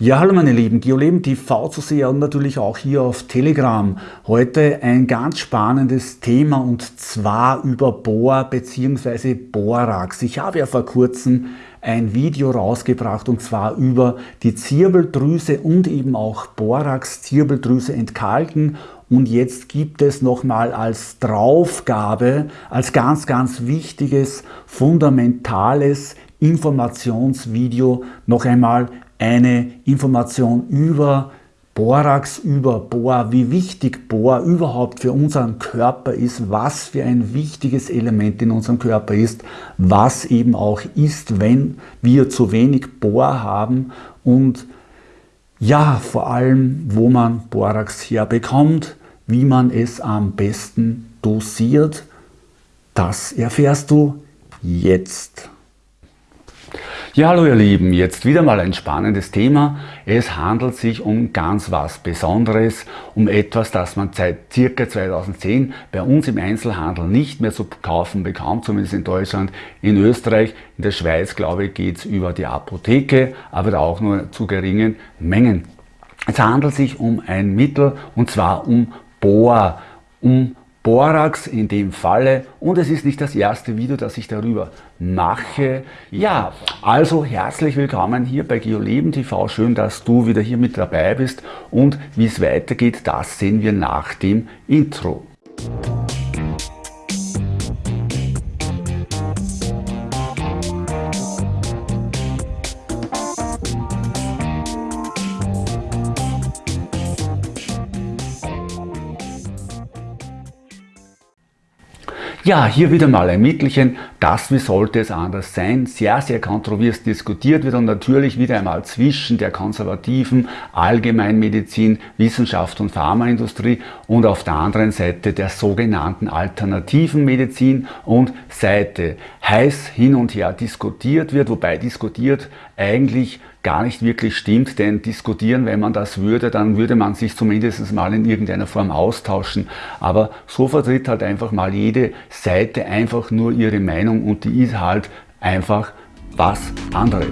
Ja, hallo meine Lieben, GeoLeben TV zu sehen und natürlich auch hier auf Telegram. Heute ein ganz spannendes Thema und zwar über Bohr bzw. Borax. Ich habe ja vor kurzem ein Video rausgebracht und zwar über die Zirbeldrüse und eben auch Borax Zirbeldrüse entkalken und jetzt gibt es nochmal als Draufgabe, als ganz, ganz wichtiges, fundamentales Informationsvideo noch einmal eine Information über Borax, über Bohr, wie wichtig Bohr überhaupt für unseren Körper ist, was für ein wichtiges Element in unserem Körper ist, was eben auch ist, wenn wir zu wenig Bohr haben und ja, vor allem, wo man Borax herbekommt, wie man es am besten dosiert, das erfährst du jetzt. Ja, hallo ihr Lieben, jetzt wieder mal ein spannendes Thema. Es handelt sich um ganz was Besonderes, um etwas, das man seit circa 2010 bei uns im Einzelhandel nicht mehr zu kaufen bekommt, zumindest in Deutschland. In Österreich, in der Schweiz, glaube ich, geht es über die Apotheke, aber auch nur zu geringen Mengen. Es handelt sich um ein Mittel und zwar um Bohr, um Borax in dem Falle und es ist nicht das erste Video, das ich darüber mache. Ja, also herzlich willkommen hier bei GeoLeben TV. Schön, dass du wieder hier mit dabei bist und wie es weitergeht, das sehen wir nach dem Intro. Ja, hier wieder mal ein Mittelchen. Das, wie sollte es anders sein, sehr, sehr kontrovers diskutiert wird und natürlich wieder einmal zwischen der konservativen Allgemeinmedizin, Wissenschaft und Pharmaindustrie und auf der anderen Seite der sogenannten alternativen Medizin und Seite heiß hin und her diskutiert wird, wobei diskutiert eigentlich gar nicht wirklich stimmt, denn diskutieren, wenn man das würde, dann würde man sich zumindest mal in irgendeiner Form austauschen. Aber so vertritt halt einfach mal jede Seite einfach nur ihre Meinung und die ist halt einfach was anderes.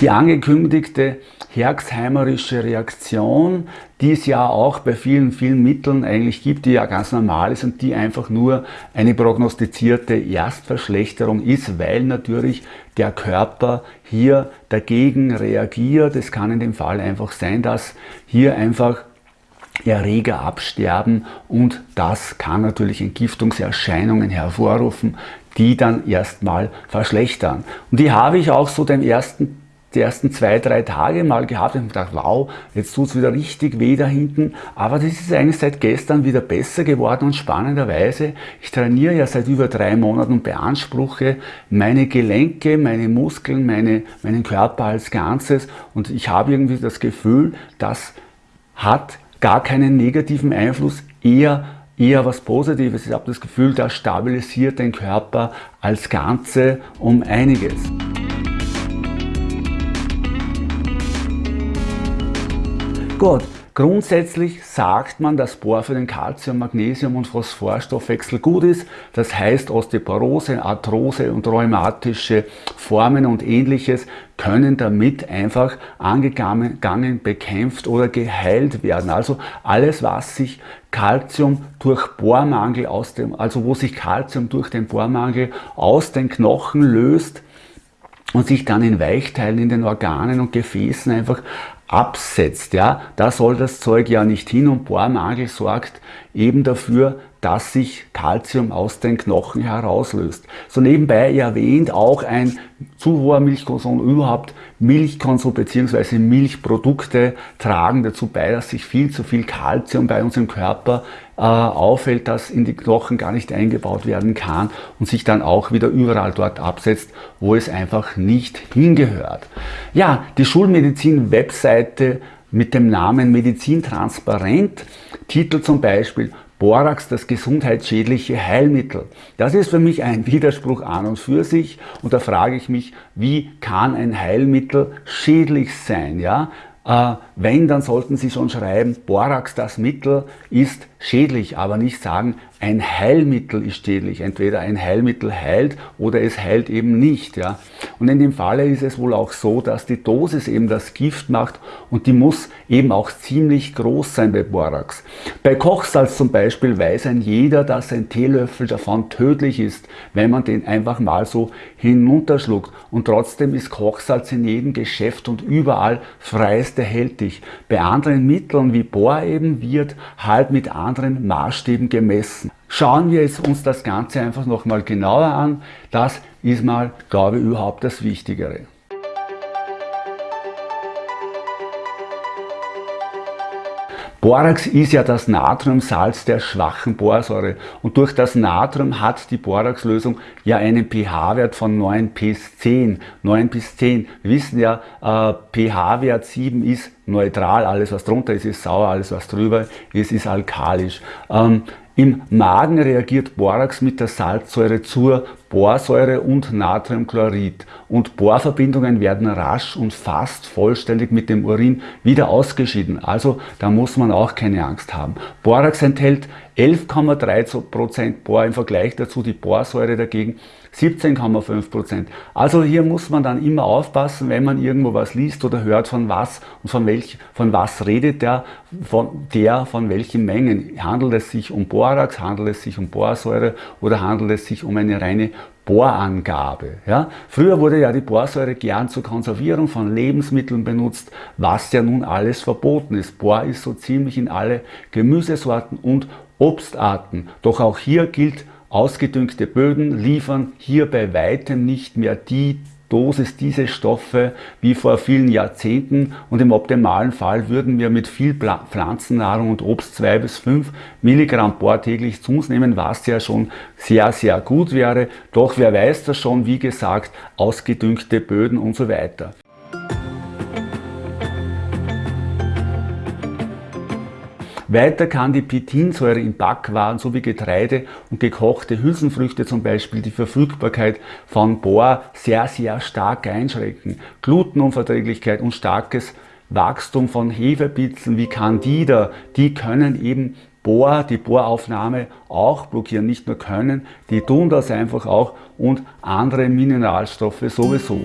Die angekündigte herxheimerische Reaktion, die es ja auch bei vielen, vielen Mitteln eigentlich gibt, die ja ganz normal ist und die einfach nur eine prognostizierte Erstverschlechterung ist, weil natürlich der Körper hier dagegen reagiert. Es kann in dem Fall einfach sein, dass hier einfach Erreger absterben und das kann natürlich Entgiftungserscheinungen hervorrufen, die dann erstmal verschlechtern. Und die habe ich auch so den ersten die ersten zwei, drei Tage mal gehabt und gedacht, wow, jetzt tut es wieder richtig weh da hinten. Aber das ist eigentlich seit gestern wieder besser geworden und spannenderweise, ich trainiere ja seit über drei Monaten und beanspruche meine Gelenke, meine Muskeln, meine, meinen Körper als Ganzes und ich habe irgendwie das Gefühl, das hat gar keinen negativen Einfluss, eher eher was Positives. Ich habe das Gefühl, das stabilisiert den Körper als Ganze um einiges. Gut, grundsätzlich sagt man, dass Bohr für den Calcium-, Magnesium- und Phosphorstoffwechsel gut ist. Das heißt, Osteoporose, Arthrose und rheumatische Formen und ähnliches können damit einfach angegangen, bekämpft oder geheilt werden. Also alles, was sich Calcium durch Bohrmangel aus dem, also wo sich Calcium durch den Bohrmangel aus den Knochen löst, und sich dann in Weichteilen in den Organen und Gefäßen einfach absetzt. Ja? Da soll das Zeug ja nicht hin und Bohrmangel sorgt eben dafür, dass sich Kalzium aus den Knochen herauslöst. So nebenbei erwähnt auch ein zu hoher Milchkonsum, überhaupt Milchkonsum bzw. Milchprodukte tragen dazu bei, dass sich viel zu viel Kalzium bei uns im Körper äh, auffällt, das in die Knochen gar nicht eingebaut werden kann und sich dann auch wieder überall dort absetzt, wo es einfach nicht hingehört. Ja, die Schulmedizin-Webseite mit dem Namen Medizin Transparent, Titel zum Beispiel Borax das gesundheitsschädliche Heilmittel. Das ist für mich ein Widerspruch an und für sich und da frage ich mich, wie kann ein Heilmittel schädlich sein? Ja? Äh, wenn, dann sollten Sie schon schreiben, Borax, das Mittel, ist schädlich, aber nicht sagen, ein Heilmittel ist schädlich. Entweder ein Heilmittel heilt oder es heilt eben nicht. Ja? Und in dem Falle ist es wohl auch so, dass die Dosis eben das Gift macht und die muss eben auch ziemlich groß sein bei Borax. Bei Kochsalz zum Beispiel weiß ein jeder, dass ein Teelöffel davon tödlich ist, wenn man den einfach mal so hinunterschluckt. Und trotzdem ist Kochsalz in jedem Geschäft und überall freist erhältlich. Bei anderen Mitteln wie Bor eben wird halt mit anderen Maßstäben gemessen. Schauen wir jetzt uns das Ganze einfach nochmal genauer an. Das ist mal, glaube ich, überhaupt das Wichtigere. Borax ist ja das Natriumsalz der schwachen Borsäure und durch das Natrium hat die Borax-Lösung ja einen pH-Wert von 9 bis 10. 9 bis 10. Wir wissen ja, äh, pH-Wert 7 ist neutral, alles was drunter ist, ist sauer, alles was drüber ist, ist alkalisch. Ähm, im Magen reagiert Borax mit der Salzsäure zur Borsäure und Natriumchlorid und Borverbindungen werden rasch und fast vollständig mit dem Urin wieder ausgeschieden. Also da muss man auch keine Angst haben. Borax enthält 11,3% Bor im Vergleich dazu die Borsäure dagegen 17,5%. Also hier muss man dann immer aufpassen, wenn man irgendwo was liest oder hört von was und von, welch, von was redet der, von der, von welchen Mengen. Handelt es sich um Borax, handelt es sich um Borsäure oder handelt es sich um eine reine Borangabe. Ja? Früher wurde ja die Borsäure gern zur Konservierung von Lebensmitteln benutzt, was ja nun alles verboten ist. Bor ist so ziemlich in alle Gemüsesorten und Obstarten. Doch auch hier gilt, Ausgedüngte Böden liefern hier bei weitem nicht mehr die Dosis diese Stoffe wie vor vielen Jahrzehnten und im optimalen Fall würden wir mit viel Pflanzennahrung und Obst 2 bis 5 Milligramm Bohr täglich zu uns nehmen, was ja schon sehr, sehr gut wäre. Doch wer weiß das schon, wie gesagt, ausgedüngte Böden und so weiter. Weiter kann die Pitinsäure in Backwaren sowie Getreide und gekochte Hülsenfrüchte zum Beispiel die Verfügbarkeit von Bohr sehr, sehr stark einschränken. Glutenunverträglichkeit und starkes Wachstum von Hefepilzen wie Candida, die können eben Bohr, die Bohraufnahme auch blockieren, nicht nur können, die tun das einfach auch und andere Mineralstoffe sowieso.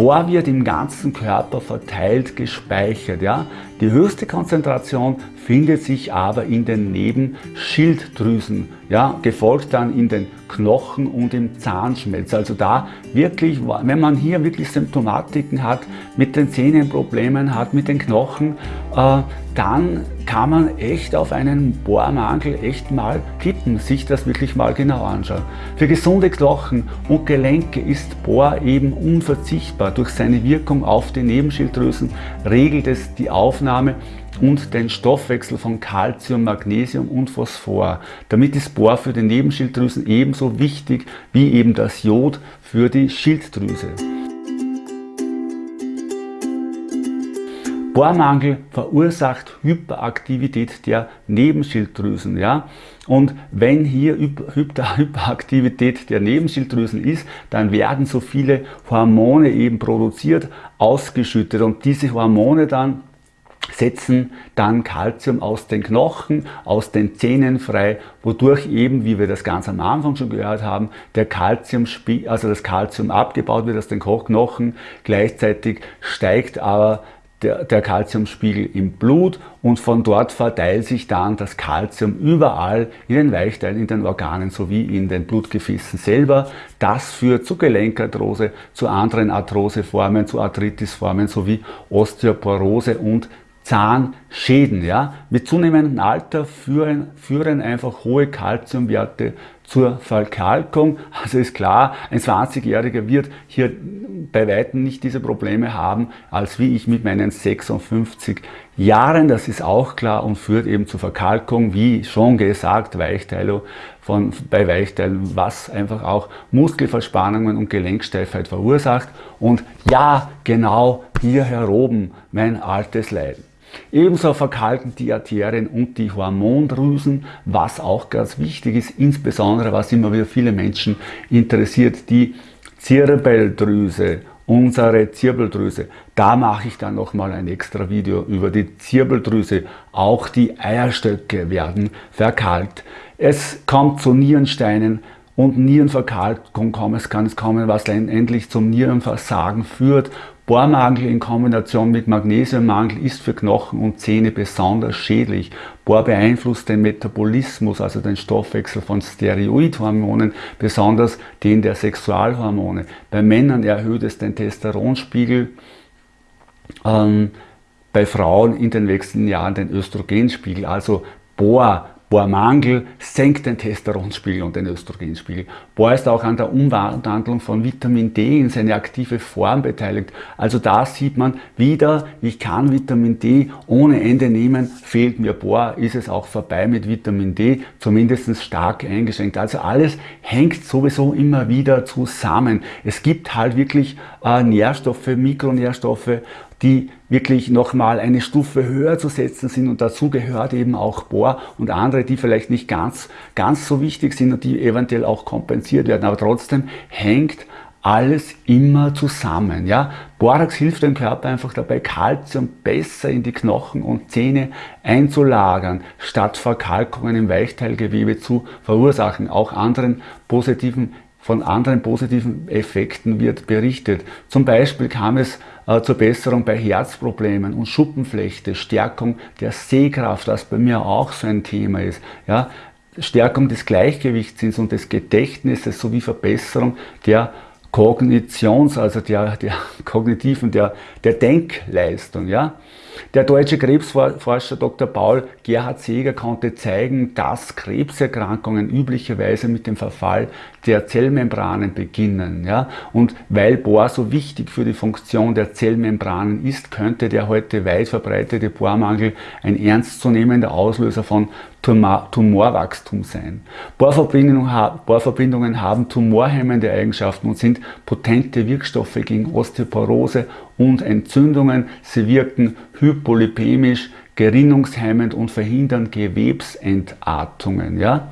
Bohr wird im ganzen Körper verteilt gespeichert. Ja? Die höchste Konzentration findet sich aber in den Nebenschilddrüsen, ja, gefolgt dann in den Knochen und im Zahnschmelz. Also da wirklich, wenn man hier wirklich Symptomatiken hat, mit den Zähnen Problemen hat, mit den Knochen, äh, dann kann man echt auf einen Bohrmangel echt mal kippen, sich das wirklich mal genau anschauen. Für gesunde Knochen und Gelenke ist Bohr eben unverzichtbar. Durch seine Wirkung auf die Nebenschilddrüsen regelt es die Aufnahme und den Stoffwechsel von Calcium, Magnesium und Phosphor. Damit ist Bohr für die Nebenschilddrüsen ebenso wichtig wie eben das Jod für die Schilddrüse. Bohrmangel verursacht Hyperaktivität der Nebenschilddrüsen. Ja? Und wenn hier Hyperaktivität der Nebenschilddrüsen ist, dann werden so viele Hormone eben produziert, ausgeschüttet und diese Hormone dann setzen dann Kalzium aus den Knochen, aus den Zähnen frei, wodurch eben, wie wir das ganz am Anfang schon gehört haben, der Calcium, also das Kalzium abgebaut wird aus den Knochen, gleichzeitig steigt aber der, der Calciumspiegel im Blut und von dort verteilt sich dann das Calcium überall in den Weichteilen, in den Organen sowie in den Blutgefäßen selber. Das führt zu Gelenkarthrose, zu anderen Arthroseformen, zu Arthritisformen sowie Osteoporose und Zahnschäden. Ja? Mit zunehmendem Alter führen, führen einfach hohe Kalziumwerte zur Verkalkung. Also ist klar, ein 20-Jähriger wird hier bei Weitem nicht diese Probleme haben, als wie ich mit meinen 56 Jahren. Das ist auch klar und führt eben zur Verkalkung, wie schon gesagt, Weichteilung von, bei Weichteilen, was einfach auch Muskelverspannungen und Gelenksteifheit verursacht. Und ja, genau hier heroben mein altes Leiden. Ebenso verkalken die Arterien und die Hormondrüsen, was auch ganz wichtig ist, insbesondere was immer wieder viele Menschen interessiert, die Zirbeldrüse, unsere Zirbeldrüse. Da mache ich dann nochmal ein extra Video über die Zirbeldrüse. Auch die Eierstöcke werden verkalkt. Es kommt zu Nierensteinen und Nierenverkalkung kommen. Es kann es kommen, was endlich zum Nierenversagen führt. Bohrmangel in Kombination mit Magnesiummangel ist für Knochen und Zähne besonders schädlich. Bohr beeinflusst den Metabolismus, also den Stoffwechsel von Steroidhormonen, besonders den der Sexualhormone. Bei Männern erhöht es den Testosteronspiegel, ähm, bei Frauen in den wechselnden Jahren den Östrogenspiegel. Also Bohr Bohrmangel senkt den Testosteronspiegel und den Östrogenspiegel. Bohr ist auch an der Umwandlung von Vitamin D in seine aktive Form beteiligt. Also da sieht man wieder, ich kann Vitamin D ohne Ende nehmen, fehlt mir Bohr, ist es auch vorbei mit Vitamin D, zumindest stark eingeschränkt. Also alles hängt sowieso immer wieder zusammen. Es gibt halt wirklich äh, Nährstoffe, Mikronährstoffe, die wirklich nochmal eine Stufe höher zu setzen sind und dazu gehört eben auch Bohr und andere, die vielleicht nicht ganz, ganz so wichtig sind und die eventuell auch kompensiert werden, aber trotzdem hängt alles immer zusammen. Ja? Borax hilft dem Körper einfach dabei, Kalzium besser in die Knochen und Zähne einzulagern, statt Verkalkungen im Weichteilgewebe zu verursachen. Auch anderen positiven von anderen positiven Effekten wird berichtet. Zum Beispiel kam es zur Besserung bei Herzproblemen und Schuppenflechte, Stärkung der Sehkraft, was bei mir auch so ein Thema ist. Ja, Stärkung des Gleichgewichtssinns und des Gedächtnisses sowie Verbesserung der Kognitions, also der, der kognitiven, der, der Denkleistung. Ja? Der deutsche Krebsforscher Dr. Paul Gerhard Seeger konnte zeigen, dass Krebserkrankungen üblicherweise mit dem Verfall der Zellmembranen beginnen. Ja? Und weil Bohr so wichtig für die Funktion der Zellmembranen ist, könnte der heute weit verbreitete Bohrmangel ein ernstzunehmender Auslöser von Tumorwachstum sein. Bohrverbindungen haben tumorhemmende Eigenschaften und sind potente Wirkstoffe gegen Osteoporose und Entzündungen. Sie wirken hypolipemisch, gerinnungshemmend und verhindern Gewebsentartungen. Ja?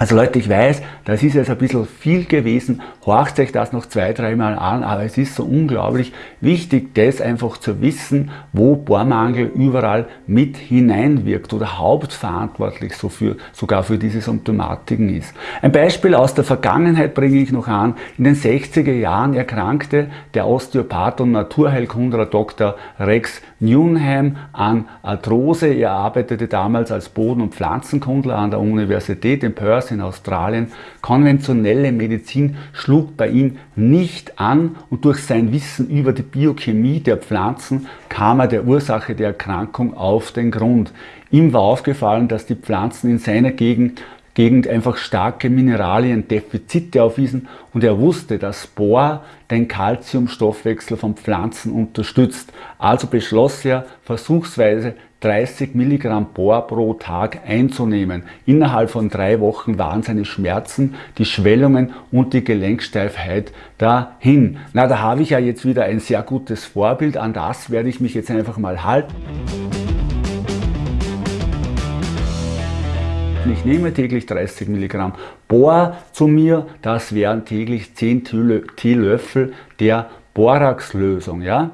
Also Leute, ich weiß, das ist jetzt ein bisschen viel gewesen, horcht euch das noch zwei, dreimal an, aber es ist so unglaublich wichtig, das einfach zu wissen, wo Bohrmangel überall mit hineinwirkt oder hauptverantwortlich so für, sogar für diese Symptomatiken ist. Ein Beispiel aus der Vergangenheit bringe ich noch an. In den 60er Jahren erkrankte der Osteopath und Naturheilkundler Dr. Rex Newnham an Arthrose. Er arbeitete damals als Boden- und Pflanzenkundler an der Universität in Perth in Australien. Konventionelle Medizin schlug bei ihm nicht an und durch sein Wissen über die Biochemie der Pflanzen kam er der Ursache der Erkrankung auf den Grund. Ihm war aufgefallen, dass die Pflanzen in seiner Gegend Gegend einfach starke Mineraliendefizite aufwiesen und er wusste, dass Bohr den Calciumstoffwechsel von Pflanzen unterstützt. Also beschloss er versuchsweise 30 Milligramm Bohr pro Tag einzunehmen. Innerhalb von drei Wochen waren seine Schmerzen, die Schwellungen und die Gelenksteifheit dahin. Na, da habe ich ja jetzt wieder ein sehr gutes Vorbild. An das werde ich mich jetzt einfach mal halten. Ich nehme täglich 30 Milligramm Bohr zu mir, das wären täglich 10 Teelöffel der Boraxlösung. Ja?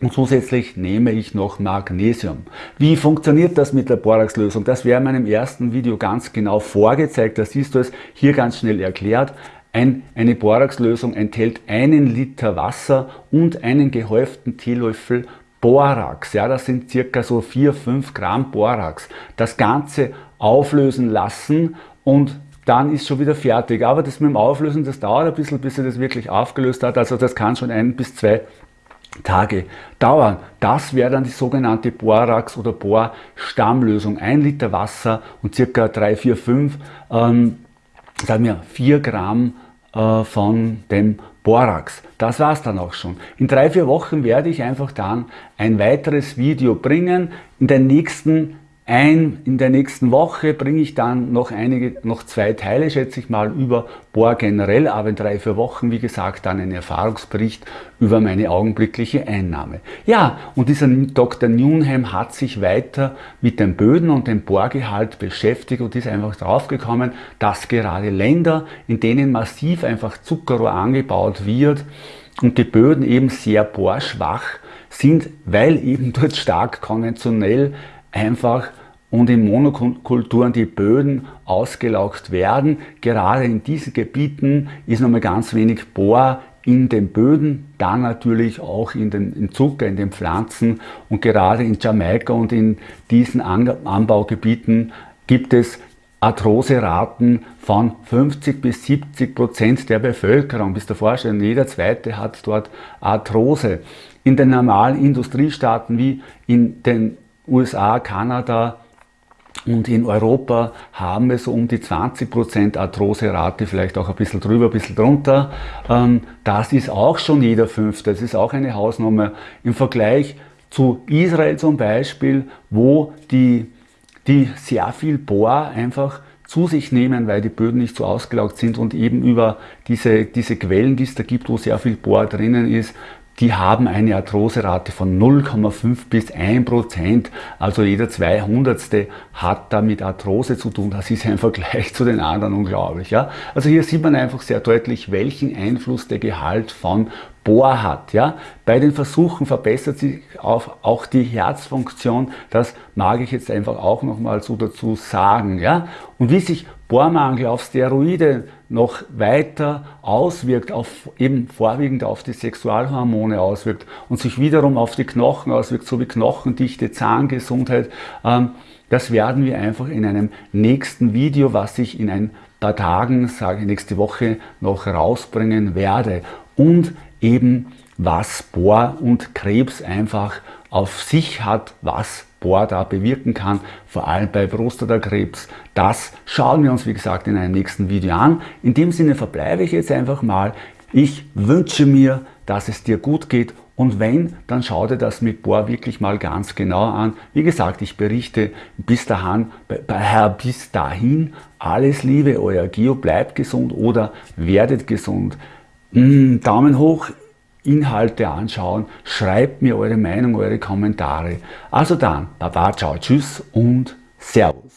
Und zusätzlich nehme ich noch Magnesium. Wie funktioniert das mit der Boraxlösung? Das wäre in meinem ersten Video ganz genau vorgezeigt. Da siehst du es hier ganz schnell erklärt. Ein, eine Boraxlösung enthält einen Liter Wasser und einen gehäuften Teelöffel Borax. Ja, das sind circa so 4-5 Gramm Borax. Das Ganze auflösen lassen und dann ist schon wieder fertig. Aber das mit dem Auflösen, das dauert ein bisschen, bis er das wirklich aufgelöst hat. Also das kann schon ein bis zwei Tage dauern. Das wäre dann die sogenannte Borax- oder Bohr-Stammlösung. Ein Liter Wasser und circa 3, 4, 5, ähm, sagen wir 4 Gramm äh, von dem Borax. Das war es dann auch schon. In drei, vier Wochen werde ich einfach dann ein weiteres Video bringen. In den nächsten ein, in der nächsten Woche bringe ich dann noch einige, noch zwei Teile, schätze ich mal, über Bohr generell, aber in drei, vier Wochen, wie gesagt, dann ein Erfahrungsbericht über meine augenblickliche Einnahme. Ja, und dieser Dr. Newnham hat sich weiter mit den Böden und dem Bohrgehalt beschäftigt und ist einfach draufgekommen, dass gerade Länder, in denen massiv einfach Zuckerrohr angebaut wird und die Böden eben sehr bohrschwach sind, weil eben dort stark konventionell einfach und in Monokulturen die Böden ausgelaugt werden. Gerade in diesen Gebieten ist nochmal ganz wenig Bohr in den Böden, dann natürlich auch in den in Zucker, in den Pflanzen und gerade in Jamaika und in diesen Anbaugebieten gibt es Arthroseraten von 50 bis 70 Prozent der Bevölkerung. Bis der Vorstellung, jeder Zweite hat dort Arthrose. In den normalen Industriestaaten wie in den USA, Kanada, und in Europa haben wir so um die 20% Arthroserate, vielleicht auch ein bisschen drüber, ein bisschen drunter. Ähm, das ist auch schon jeder Fünfte, das ist auch eine Hausnummer. Im Vergleich zu Israel zum Beispiel, wo die, die sehr viel Bohr einfach zu sich nehmen, weil die Böden nicht so ausgelaugt sind und eben über diese, diese Quellen, die es da gibt, wo sehr viel Bohr drinnen ist, die haben eine Arthroserate von 0,5 bis 1 Prozent. Also jeder 200. hat da mit Arthrose zu tun. Das ist ein Vergleich zu den anderen unglaublich. Ja? Also hier sieht man einfach sehr deutlich, welchen Einfluss der Gehalt von Bohr hat. Ja? Bei den Versuchen verbessert sich auch die Herzfunktion. Das mag ich jetzt einfach auch nochmal so dazu sagen. Ja? Und wie sich Bohrmangel auf Steroide noch weiter auswirkt, auf, eben vorwiegend auf die Sexualhormone auswirkt und sich wiederum auf die Knochen auswirkt, sowie Knochendichte, Zahngesundheit, ähm, das werden wir einfach in einem nächsten Video, was ich in ein paar Tagen, sage ich nächste Woche, noch rausbringen werde. Und eben was Bohr und Krebs einfach auf sich hat, was Bohr da bewirken kann, vor allem bei Prostatakrebs. Das schauen wir uns, wie gesagt, in einem nächsten Video an. In dem Sinne verbleibe ich jetzt einfach mal. Ich wünsche mir, dass es dir gut geht und wenn, dann schau dir das mit Bohr wirklich mal ganz genau an. Wie gesagt, ich berichte bis dahin, bis dahin alles Liebe, euer Geo, bleibt gesund oder werdet gesund. Mm, Daumen hoch, Inhalte anschauen, schreibt mir eure Meinung, eure Kommentare. Also dann, Baba, ciao, tschüss und Servus.